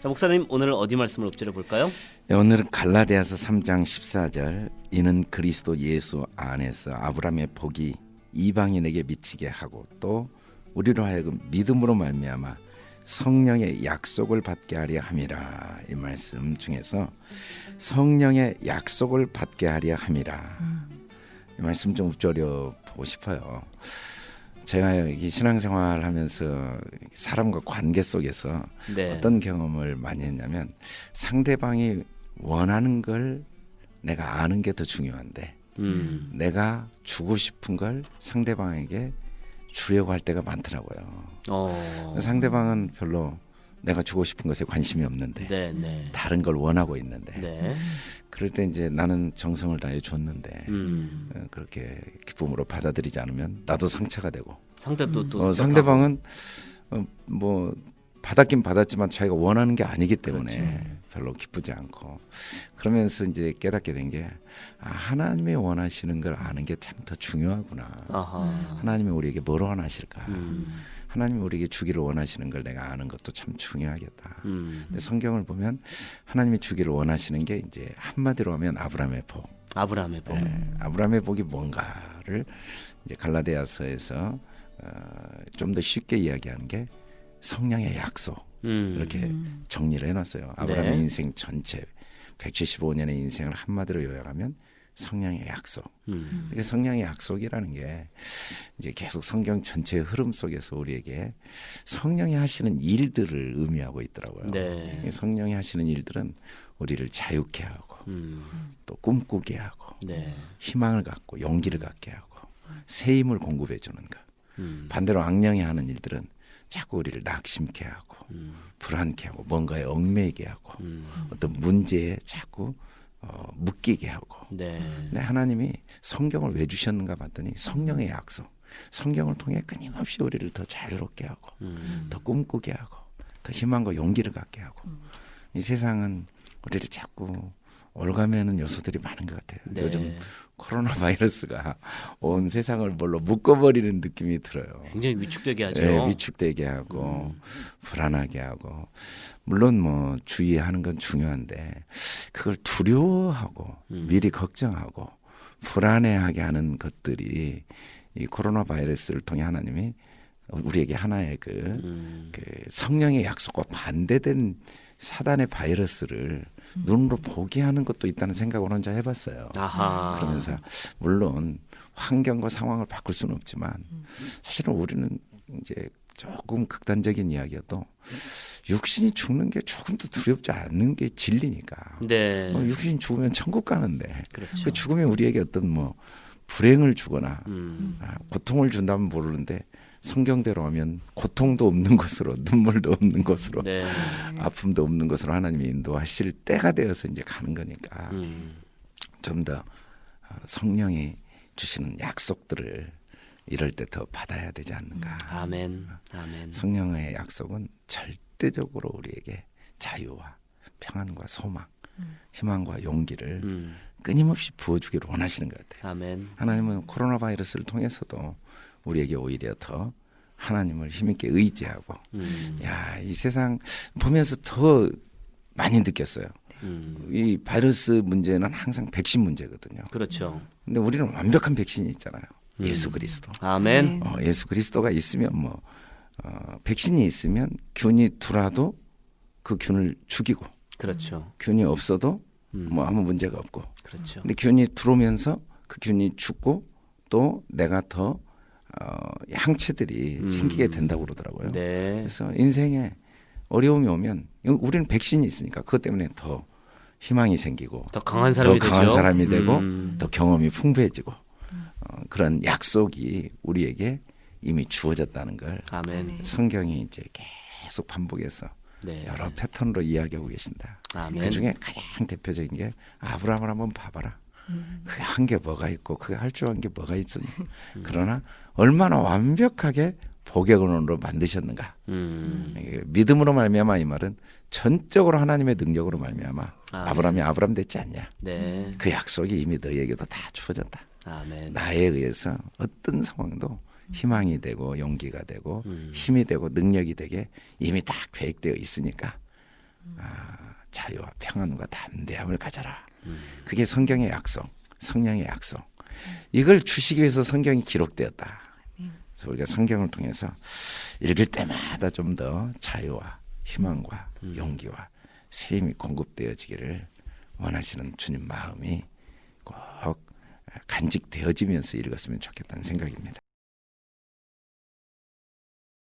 자, 목사님 오늘 어디 말씀을 엎드려 볼까요? 네, 오늘은 갈라디아서 3장 14절 이는 그리스도 예수 안에서 아브라함의 복이 이방인에게 미치게 하고 또 우리로 하여금 믿음으로 말미암아 성령의 약속을 받게 하려 함이라 이 말씀 중에서 성령의 약속을 받게 하려 함이라 이 말씀 좀 읊조려 보고 싶어요. 제가 이 신앙생활 하면서 사람과 관계 속에서 네. 어떤 경험을 많이 했냐면 상대방이 원하는 걸 내가 아는 게 더 중요한데 음. 내가 주고 싶은 걸 상대방에게 주려고 할 때가 많더라고요. 어. 상대방은 별로 내가 주고 싶은 것에 관심이 없는데 네, 네. 다른 걸 원하고 있는데 네. 그럴 때 이제 나는 정성을 다해 줬는데 음. 어, 그렇게 기쁨으로 받아들이지 않으면 나도 상처가 되고 상대도 또 어, 상대방은 어, 뭐 받았긴 받았지만 자기가 원하는 게 아니기 때문에 그렇죠. 별로 기쁘지 않고 그러면서 이제 깨닫게 된 게 아, 하나님이 원하시는 걸 아는 게 참 더 중요하구나. 아하. 하나님이 우리에게 뭘 원하실까? 음. 하나님이 우리에게 주기를 원하시는 걸 내가 아는 것도 참 중요하겠다. 음. 근데 성경을 보면 하나님이 주기를 원하시는 게 이제 한마디로 하면 아브라함의 복. 아브라함의 복. 네, 아브라함의 복이 뭔가를 이제 갈라디아서에서 어, 좀 더 쉽게 이야기하는 게 성령의 약속 음. 이렇게 정리를 해놨어요. 아브라함의 네. 인생 전체 175년의 인생을 한마디로 요약하면 성령의 약속. 음. 이게 성령의 약속이라는 게 이제 계속 성경 전체의 흐름 속에서 우리에게 성령이 하시는 일들을 의미하고 있더라고요. 네. 이 성령이 하시는 일들은 우리를 자유케 하고 음. 또 꿈꾸게 하고 네. 희망을 갖고 용기를 갖게 하고 새 힘을 공급해 주는 것. 음. 반대로 악령이 하는 일들은 자꾸 우리를 낙심케 하고 음. 불안케 하고 뭔가에 얽매이게 하고 음. 어떤 문제에 자꾸 어, 묶이게 하고. 네. 근데 하나님이 성경을 왜 주셨는가 봤더니 성령의 약속. 성경을 통해 끊임없이 우리를 더 자유롭게 하고 음. 더 꿈꾸게 하고 더 희망과 용기를 갖게 하고 이 세상은 우리를 자꾸 올가매는 요소들이 많은 것 같아요. 네. 요즘 코로나 바이러스가 온 세상을 뭘로 묶어버리는 느낌이 들어요. 굉장히 위축되게 하죠. 예, 위축되게 하고 불안하게 하고 물론 뭐 주의하는 건 중요한데 그걸 두려워하고 음. 미리 걱정하고 불안해하게 하는 것들이 이 코로나 바이러스를 통해 하나님이 우리에게 하나의 그, 음. 그 성령의 약속과 반대된 사단의 바이러스를 눈으로 보게 하는 것도 있다는 생각을 혼자 해봤어요. 아하. 그러면서 물론 환경과 상황을 바꿀 수는 없지만 사실은 우리는 이제 조금 극단적인 이야기여도 육신이 죽는 게 조금 더 두렵지 않는 게 진리니까. 네. 어, 육신이 죽으면 천국 가는데 그렇죠. 그 죽음이 우리에게 어떤 뭐 불행을 주거나 음. 아, 고통을 준다면 모르는데 성경대로 하면 고통도 없는 것으로 눈물도 없는 것으로 네. 아픔도 없는 것으로 하나님이 인도하실 때가 되어서 이제 가는 거니까 음. 좀더 어, 성령이 주시는 약속들을 이럴 때 더 받아야 되지 않는가. 아멘. 아멘. 성령의 약속은 절대적으로 우리에게 자유와 평안과 소망, 희망과 용기를 음. 끊임없이 부어주기를 원하시는 것 같아요. 아멘. 하나님은 코로나 바이러스를 통해서도 우리에게 오히려 더 하나님을 힘있게 의지하고 음. 야, 이 세상 보면서 더 많이 느꼈어요. 음. 이 바이러스 문제는 항상 백신 문제거든요. 그렇죠. 근데 우리는 완벽한 백신이 있잖아요. 음. 예수 그리스도. 아멘. 어, 예수 그리스도가 있으면 뭐 어, 백신이 있으면 균이 들어도 그 균을 죽이고 그렇죠. 균이 없어도 음. 뭐 아무 문제가 없고. 그렇죠. 근데 균이 들어오면서 그 균이 죽고 또 내가 더 어, 항체들이 음. 생기게 된다고 그러더라고요. 네. 그래서 인생에 어려움이 오면 우리는 백신이 있으니까 그것 때문에 더 희망이 생기고 더 강한 사람이 더 되죠. 강한 사람이 되고 음. 더 경험이 풍부해지고 어, 그런 약속이 우리에게 이미 주어졌다는 걸 아멘. 성경이 이제 계속 반복해서 네. 여러 패턴으로 이야기하고 계신다. 아멘. 그 중에 가장 대표적인 게 아브라함을 한번 봐봐라. 그게 한 게 뭐가 있고 그게 할줄 아는 게 뭐가 있으니 음. 그러나 얼마나 완벽하게 복의 근원으로 만드셨는가. 음. 믿음으로 말미암아 이 말은 전적으로 하나님의 능력으로 말미암아 아멘. 아브라함이 아브라함 됐지 않냐. 네. 그 약속이 이미 너희에게도 다 주어졌다. 아멘. 나에 의해서 어떤 상황도 희망이 되고 용기가 되고 음. 힘이 되고 능력이 되게 이미 다 계획되어 있으니까 아, 자유와 평안과 담대함을 가져라. 음. 그게 성경의 약속, 성령의 약속. 이걸 주시기 위해서 성경이 기록되었다. 그래서 우리가 성경을 통해서 읽을 때마다 좀 더 자유와 희망과 용기와 새 힘이 공급되어지기를 원하시는 주님 마음이 꼭 간직되어지면서 읽었으면 좋겠다는 생각입니다.